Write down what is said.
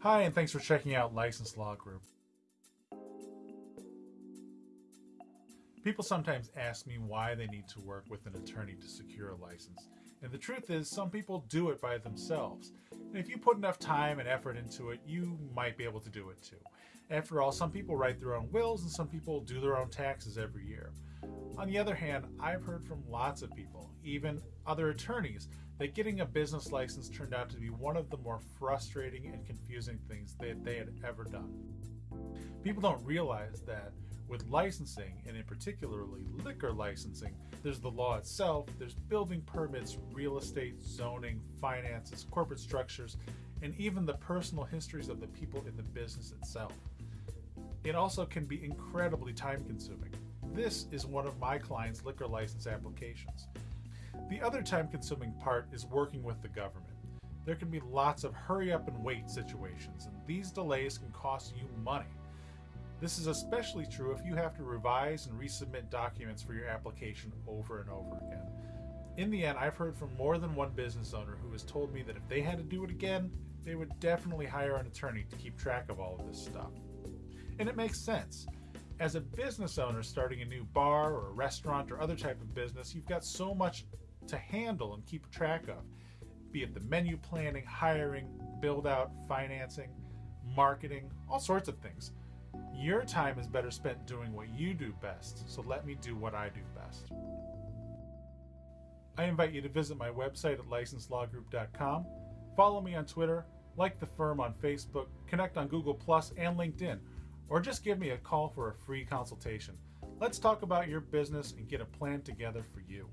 Hi, and thanks for checking out License Law Group. People sometimes ask me why they need to work with an attorney to secure a license. And the truth is, some people do it by themselves. And if you put enough time and effort into it, you might be able to do it too. After all, some people write their own wills and some people do their own taxes every year. On the other hand, I've heard from lots of people, even other attorneys, that getting a business license turned out to be one of the more frustrating and confusing things that they had ever done. People don't realize that with licensing, and in particularly liquor licensing, there's the law itself, there's building permits, real estate, zoning, finances, corporate structures, and even the personal histories of the people in the business itself. It also can be incredibly time consuming. This is one of my clients' liquor license applications. The other time consuming part is working with the government. There can be lots of hurry up and wait situations, and these delays can cost you money. This is especially true if you have to revise and resubmit documents for your application over and over again. In the end, I've heard from more than one business owner who has told me that if they had to do it again, they would definitely hire an attorney to keep track of all of this stuff. And it makes sense. As a business owner starting a new bar or a restaurant or other type of business, you've got so much to handle and keep track of, be it the menu planning, hiring, build out, financing, marketing, all sorts of things. Your time is better spent doing what you do best, so let me do what I do best. I invite you to visit my website at licenselawgroup.com, follow me on Twitter, like the firm on Facebook, connect on Google Plus and LinkedIn, or just give me a call for a free consultation. Let's talk about your business and get a plan together for you.